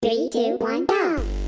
Three, two, one, go!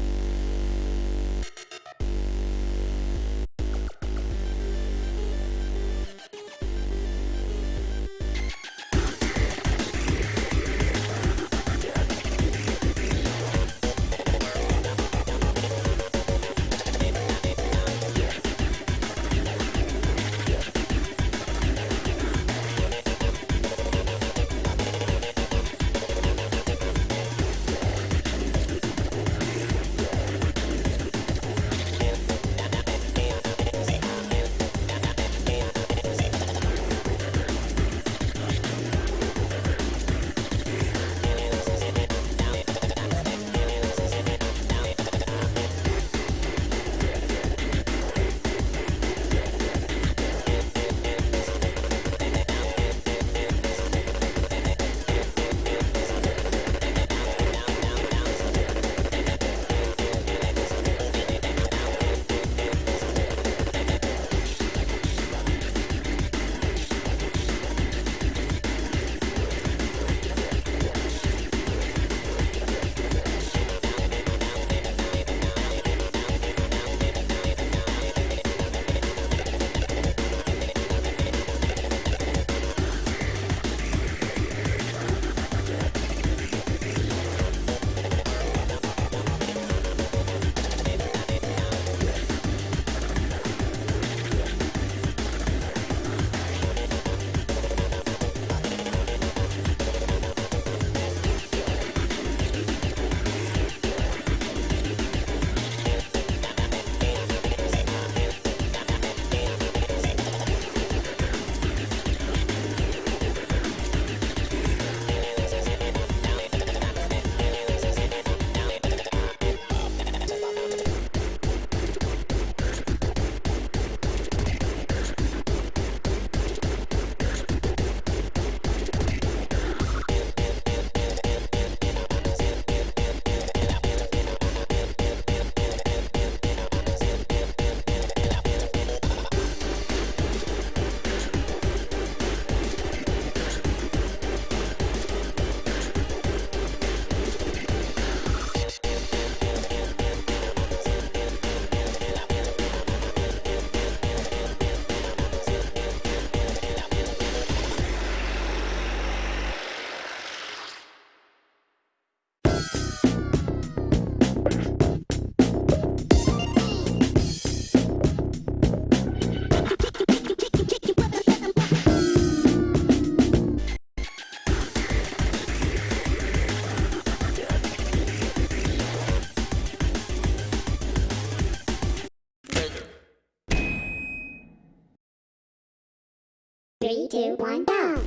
Three, two, one, go!